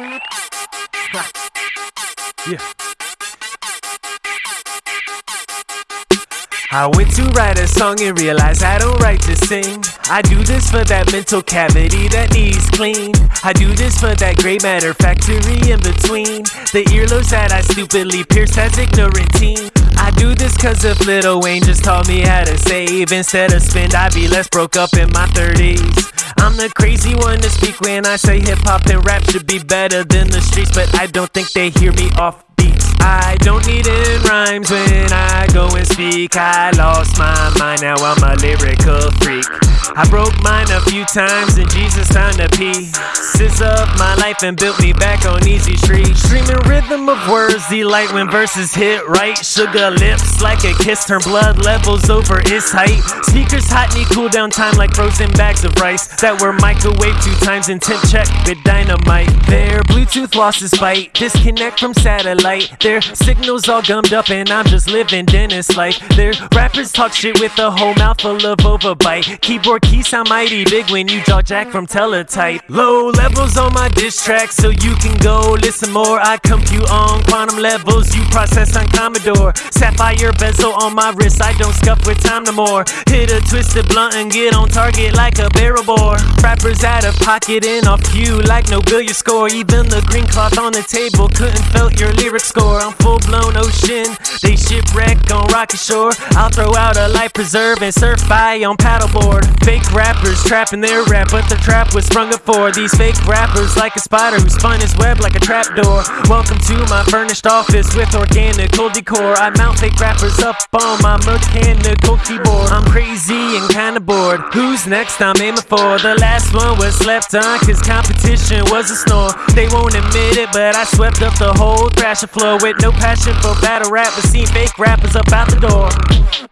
Yeah. I went to write a song and realized I don't write to sing. I do this for that mental cavity that needs clean. I do this for that gray matter factory in between. The earlobes that I stupidly pierced as ignorant teen. I do this cause if Lil Wayne just taught me how to save Instead of spend, I'd be less broke up in my 30s I'm the crazy one to speak when I say hip hop and rap should be better than the streets But I don't think they hear me off beats. I don't need in rhymes when I go and speak I lost my mind, now I'm a lyrical freak I broke mine a few times and Jesus found a pieces of my life and built me back on easy street. Streaming rhythm of words, delight when verses hit right. Sugar lips like a kiss, turn blood levels over its height. Speakers hot need cool down time like frozen bags of rice that were microwaved two times and temp check with dynamite. Their Bluetooth lost its bite, disconnect from satellite. Their signals all gummed up and I'm just living dentist life. Their rappers talk shit with a whole mouthful of overbite. Keyboard keys sound mighty big when you draw jack from teletype. Low levels on my diss track, so you can go listen more. I compute on quantum levels, you process on Commodore. Sapphire bezel on my wrist, I don't scuff with time no more. Hit a twisted blunt and get on target like a barrel bore. Rappers out of pocket and off cue like no billiard score. Even the green cloth on the table couldn't felt your lyric score. I'm full blown ocean, they shipwreck on rocky shore. I'll throw out a life preserve and surf by on paddleboard. Fake rappers trapping their rap, but the trap was sprung up for these fake rappers like a spider who spun his web like a trapdoor. Welcome to my furnished office with organical decor. I mount fake rappers up on my mechanical keyboard. I'm crazy and kinda bored. Who's next? I'm aiming for. The last one was slept on, cause competition was a snore. They won't admit it, but I swept up the whole thrasher floor with no passion for battle rap, but seen fake rappers up out the door.